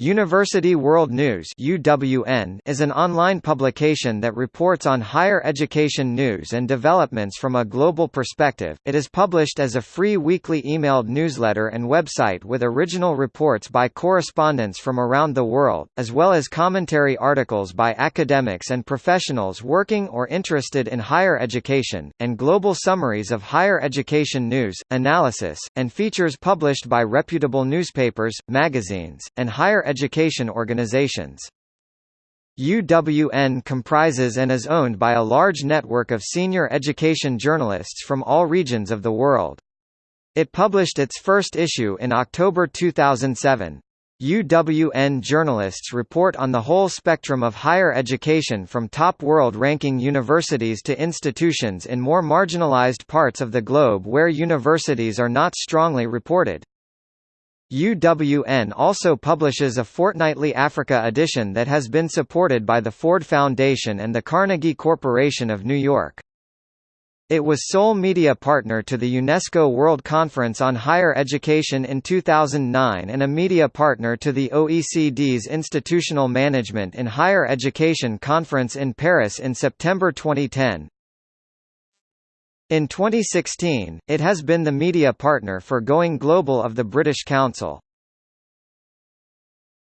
University World News is an online publication that reports on higher education news and developments from a global perspective. It is published as a free weekly emailed newsletter and website with original reports by correspondents from around the world, as well as commentary articles by academics and professionals working or interested in higher education, and global summaries of higher education news, analysis, and features published by reputable newspapers, magazines, and higher education organizations. UWN comprises and is owned by a large network of senior education journalists from all regions of the world. It published its first issue in October 2007. UWN journalists report on the whole spectrum of higher education from top world-ranking universities to institutions in more marginalized parts of the globe where universities are not strongly reported. UWN also publishes a fortnightly Africa edition that has been supported by the Ford Foundation and the Carnegie Corporation of New York. It was sole media partner to the UNESCO World Conference on Higher Education in 2009 and a media partner to the OECD's Institutional Management in Higher Education Conference in Paris in September 2010. In 2016, it has been the media partner for Going Global of the British Council.